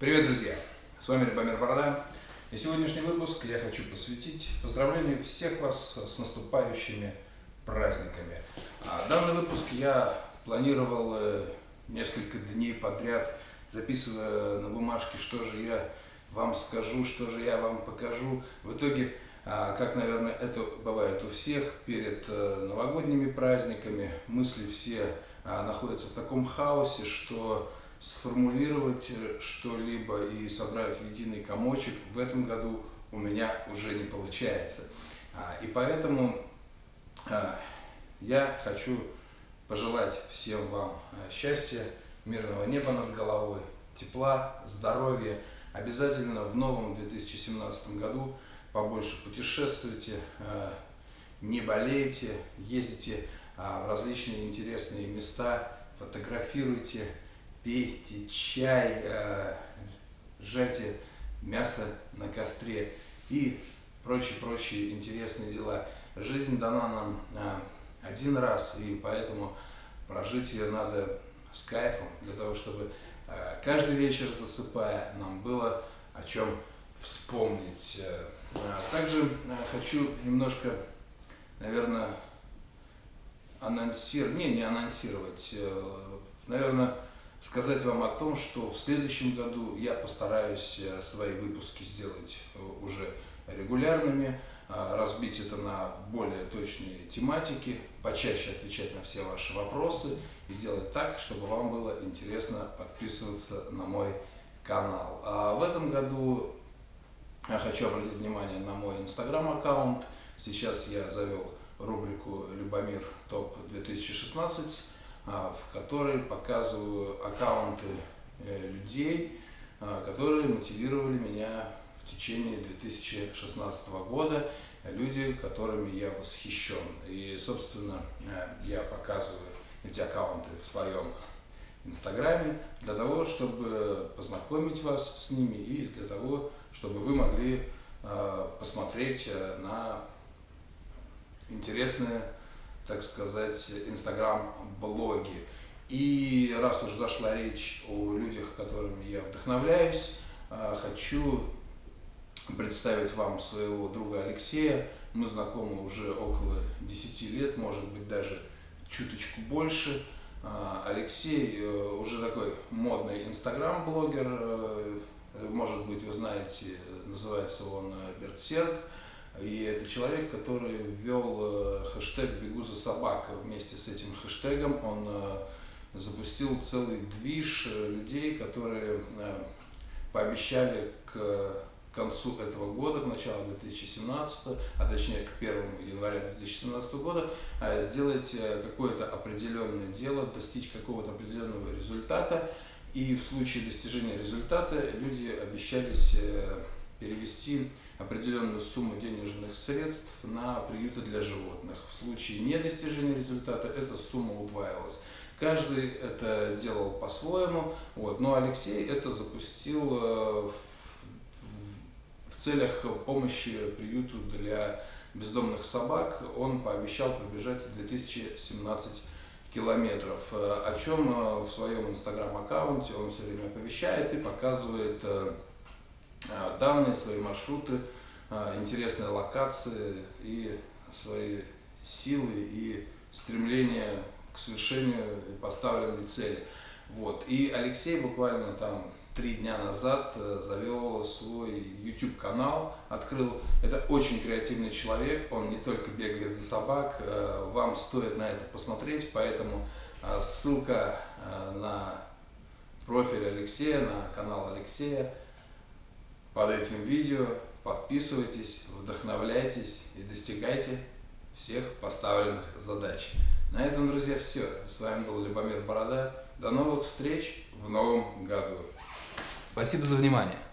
Привет, друзья! С вами Любомир Борода. И сегодняшний выпуск я хочу посвятить поздравлению всех вас с наступающими праздниками. А данный выпуск я планировал э, несколько дней подряд, записывая на бумажке, что же я вам скажу, что же я вам покажу. В итоге, а, как, наверное, это бывает у всех, перед э, новогодними праздниками мысли все а, находятся в таком хаосе, что сформулировать э, что-либо и собрать в единый комочек в этом году у меня уже не получается. А, и поэтому а, я хочу пожелать всем вам э, счастья, мирного неба над головой, тепла, здоровья. Обязательно в новом 2017 году побольше путешествуйте, э, не болейте, ездите в различные интересные места, фотографируйте, пейте чай, э, жарьте мясо на костре и прочие-прочие интересные дела. Жизнь дана нам э, один раз, и поэтому прожить ее надо с кайфом, для того, чтобы э, каждый вечер засыпая нам было о чем вспомнить. Также хочу немножко, наверное, анонсировать, не, не анонсировать, наверное, сказать вам о том, что в следующем году я постараюсь э, свои выпуски сделать э, уже регулярными, э, разбить это на более точные тематики, почаще отвечать на все ваши вопросы и делать так, чтобы вам было интересно подписываться на мой канал. А в этом году я хочу обратить внимание на мой инстаграм-аккаунт. Сейчас я завел рубрику «Любомир ТОП 2016», а, в которой показываю аккаунты э, людей, а, которые мотивировали меня в течение 2016 года, люди, которыми я восхищен. И, собственно, э, я показываю эти аккаунты в своем инстаграме для того, чтобы познакомить вас с ними и для того, чтобы вы могли э, посмотреть на интересные так сказать, инстаграм-блоги. И раз уж зашла речь о людях, которыми я вдохновляюсь, а, хочу представить вам своего друга Алексея. Мы знакомы уже около 10 лет, может быть даже чуточку больше. А, Алексей э, уже такой модный инстаграм-блогер, э, может быть вы знаете, называется он э, Бердсерк. И это человек, который ввел э, хэштег «Бегу за собакой». Вместе с этим хэштегом он э, запустил целый движ э, людей, которые пообещали к концу этого года, к началу 2017, а точнее к 1 января 2017 года, сделать какое-то определенное дело, достичь какого-то определенного результата. И в случае достижения результата люди обещались перевести определенную сумму денежных средств на приюты для животных. В случае недостижения результата эта сумма удваивалась. Каждый это делал по-своему, вот. но Алексей это запустил э, в, в целях помощи приюту для бездомных собак. Он пообещал пробежать 2017 километров, э, о чем э, в своем инстаграм-аккаунте он все время оповещает и показывает данные, свои маршруты, а, интересные локации и свои силы и стремление к совершению поставленной цели. Вот. И Алексей буквально там три дня назад э, завел свой YouTube канал, открыл. Это очень креативный человек, он не только бегает за собак, э, вам стоит на это посмотреть, поэтому э, ссылка на профиль Алексея, на канал Алексея под этим видео. Подписывайтесь, вдохновляйтесь и достигайте всех поставленных задач. На этом, друзья, все. С вами был Любомир Борода. До новых встреч в новом году. Спасибо за внимание.